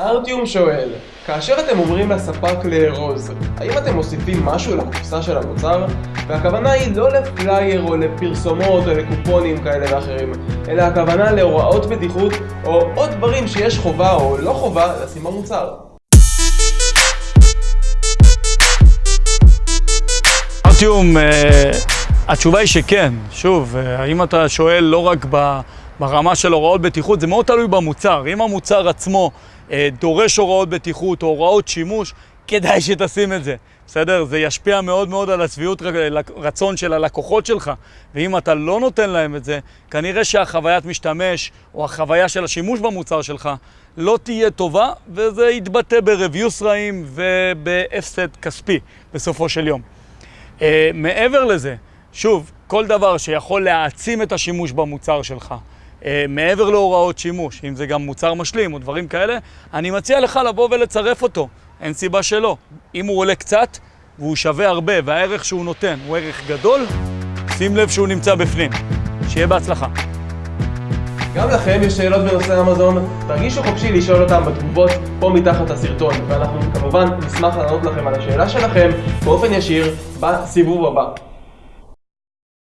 ארטיום שואל, כאשר אתם אומרים לספק לארוז, האם אתם מוסיפים משהו לקופסה של המוצר? והכוונה היא לא לפלייר או לפרסומות או לקופונים כאלה ואחרים, אלא הכוונה להוראות בטיחות או עוד דברים שיש חובה או לא חובה לשים במוצר. ארטיום, אה, התשובה היא שכן. שוב, אה, האם אתה שואל לא רק ברמה של הוראות בטיחות, זה מאוד תלוי במוצר. אם המוצר עצמו דורש הוראות בטיחות או הוראות שימוש, כדאי שתשים את זה. בסדר? זה ישפיע מאוד מאוד על השביעות רצון של הלקוחות שלך. ואם אתה לא נותן להם את זה, כנראה שהחוויית משתמש או החוויה של השימוש במוצר שלך לא תהיה טובה, וזה יתבטא ב-reviews רעים ובהפסד כספי בסופו של יום. Uh, מעבר לזה, שוב, כל דבר שיכול להעצים את השימוש במוצר שלך, מעבר להוראות שימוש, אם זה גם מוצר משלים או דברים כאלה, אני מציע לך לבוא ולצרף אותו, אין סיבה שלא. אם הוא עולה קצת והוא שווה הרבה והערך שהוא נותן הוא ערך גדול, שים לב שהוא נמצא בפנים. שיהיה בהצלחה. גם לכם יש שאלות בנושא אמזון, תרגישו חופשי לשאול אותם בתגובות פה מתחת לסרטון, ואנחנו כמובן נשמח לענות לכם על השאלה שלכם באופן ישיר בסיבוב הבא.